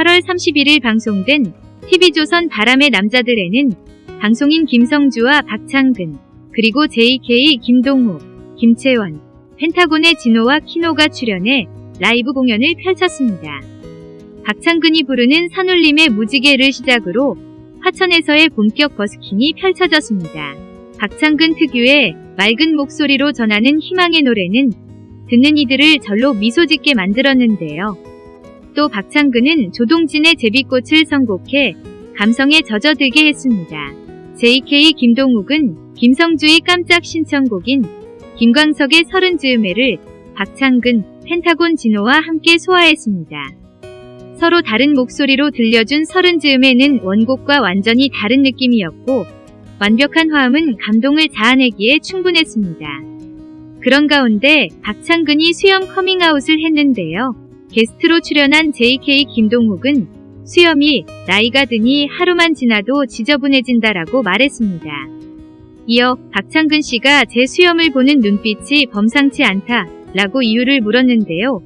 8월 31일 방송된 TV조선 바람의 남자들에는 방송인 김성주와 박창근, 그리고 JK 김동욱, 김채원, 펜타곤의 진호와 키노가 출연해 라이브 공연을 펼쳤습니다. 박창근이 부르는 산울림의 무지개를 시작으로 화천에서의 본격 버스킹이 펼쳐졌습니다. 박창근 특유의 맑은 목소리로 전하는 희망의 노래는 듣는 이들을 절로 미소 짓게 만들었는데요. 또 박창근은 조동진의 제비꽃을 선곡해 감성에 젖어들게 했습니다. JK 김동욱은 김성주의 깜짝 신청곡인 김광석의 서른 즈음에를 박창근, 펜타곤 진호와 함께 소화했습니다. 서로 다른 목소리로 들려준 서른 즈음에는 원곡과 완전히 다른 느낌이었고 완벽한 화음은 감동을 자아내기에 충분했습니다. 그런 가운데 박창근이 수염 커밍아웃을 했는데요. 게스트로 출연한 JK 김동욱은 수염이 나이가 드니 하루만 지나도 지저분해진다라고 말했습니다. 이어 박창근 씨가 제 수염을 보는 눈빛이 범상치 않다 라고 이유를 물었는데요.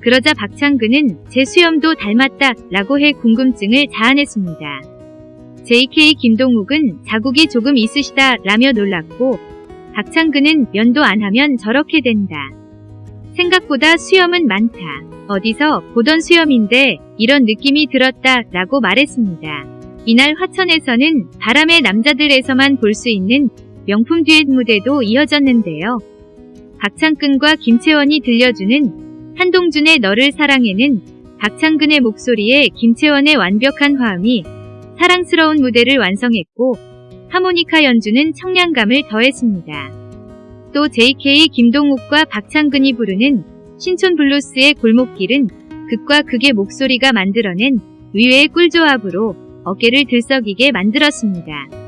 그러자 박창근은 제 수염도 닮았다 라고 해 궁금증을 자아냈습니다. JK 김동욱은 자국이 조금 있으시다 라며 놀랐고 박창근은 면도 안 하면 저렇게 된다. 생각보다 수염은 많다. 어디서 보던 수염인데 이런 느낌이 들었다 라고 말했습니다. 이날 화천에서는 바람의 남자들에서만 볼 수 있는 명품 듀엣 무대도 이어졌는데요. 박창근과 김채원이 들려주는 한동준의 너를 사랑해는 박창근의 목소리에 김채원의 완벽한 화음이 사랑스러운 무대를 완성했고 하모니카 연주는 청량감을 더했습니다. 또 JK 김동욱과 박창근이 부르는 신촌 블루스의 골목길은 극과 극의 목소리가 만들어낸 위외의 꿀조합으로 어깨를 들썩이게 만들었습니다.